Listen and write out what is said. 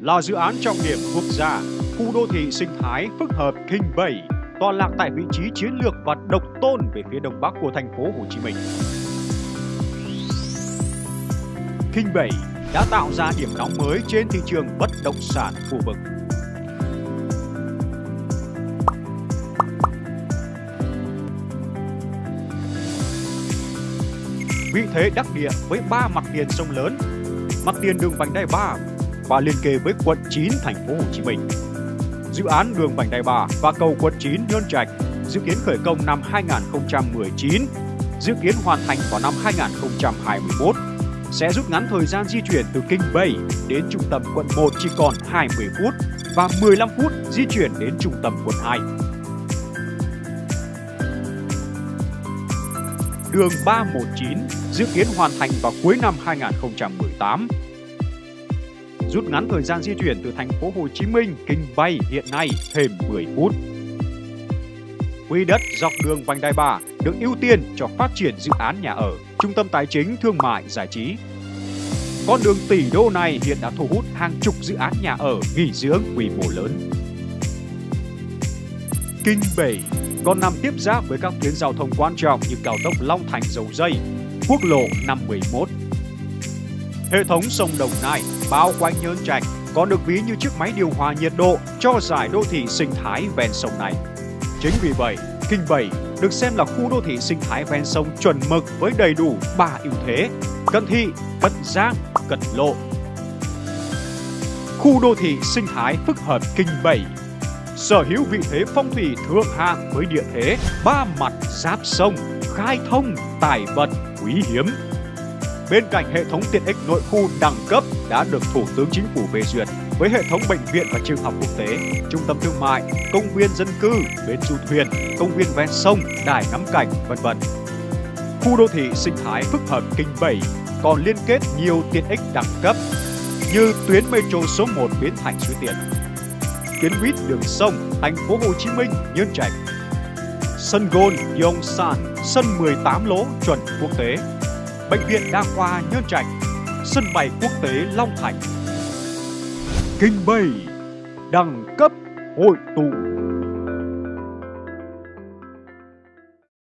là dự án trọng điểm quốc gia, khu đô thị sinh thái phức hợp Kinh Bảy tọa lạc tại vị trí chiến lược và độc tôn về phía đông bắc của thành phố Hồ Chí Minh. Kinh Bảy đã tạo ra điểm nóng mới trên thị trường bất động sản khu vực. Vị thế đắc địa với ba mặt tiền sông lớn, mặt tiền đường vành đai 3 và liên kề với quận 9 thành phố Hồ Chí Minh. Dự án đường vành đai 3 và cầu quận 9 Nhơn Trạch dự kiến khởi công năm 2019, dự kiến hoàn thành vào năm 2021 sẽ rút ngắn thời gian di chuyển từ Kinh Bay đến trung tâm quận 1 chỉ còn 20 phút và 15 phút di chuyển đến trung tâm quận 2. Đường 319 dự kiến hoàn thành vào cuối năm 2018. Rút ngắn thời gian di chuyển từ thành phố Hồ Chí Minh Kinh Bay hiện nay thêm 10 phút. Quỹ đất dọc đường vành đai 3 được ưu tiên cho phát triển dự án nhà ở, trung tâm tài chính, thương mại, giải trí. Con đường tỷ đô này hiện đã thu hút hàng chục dự án nhà ở, nghỉ dưỡng quy mô lớn. Kinh Bảy còn nằm tiếp giáp với các tuyến giao thông quan trọng như cao tốc Long Thành Dầu Dây, quốc lộ 511. Hệ thống sông Đồng Nai bao quanh Nhơn Trạch còn được ví như chiếc máy điều hòa nhiệt độ cho giải đô thị sinh thái ven sông này. Chính vì vậy, Kinh Bảy được xem là khu đô thị sinh thái ven sông chuẩn mực với đầy đủ ba ưu thế: cận thị, cận giang, cận lộ. Khu đô thị sinh thái phức hợp Kinh Bảy sở hữu vị thế phong thủy thượng hạng với địa thế ba mặt giáp sông, khai thông, tài vật, quý hiếm. Bên cạnh hệ thống tiện ích nội khu đẳng cấp đã được Thủ tướng Chính phủ phê duyệt với hệ thống bệnh viện và trường học quốc tế, trung tâm thương mại, công viên dân cư, bến du thuyền, công viên ven sông, đài ngắm cảnh, vân vân. Khu đô thị sinh thái phức hợp Kinh Bảy còn liên kết nhiều tiện ích đẳng cấp như tuyến metro số 1 biến Thành Suối tiện, tuyến buýt đường sông thành phố Hồ Chí Minh Nhân Trạch, sân golf Yongsan, sân 18 lỗ chuẩn quốc tế, bệnh viện đa khoa Nhân Trạch, sân bay quốc tế Long Thành. Kinh Bay, đẳng cấp hội tụ